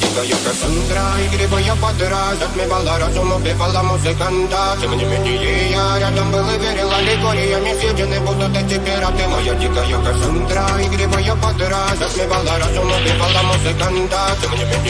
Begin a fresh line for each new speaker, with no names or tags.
дикая Кассандра Игривая подра Затмевала разум, убивала музыканта Тем не менее я рядом был и верил Аллегориями съедены будут эти пираты Моя дикая Кассандра Игривая подра Затмевала разум, убивала музыканта Тем не менее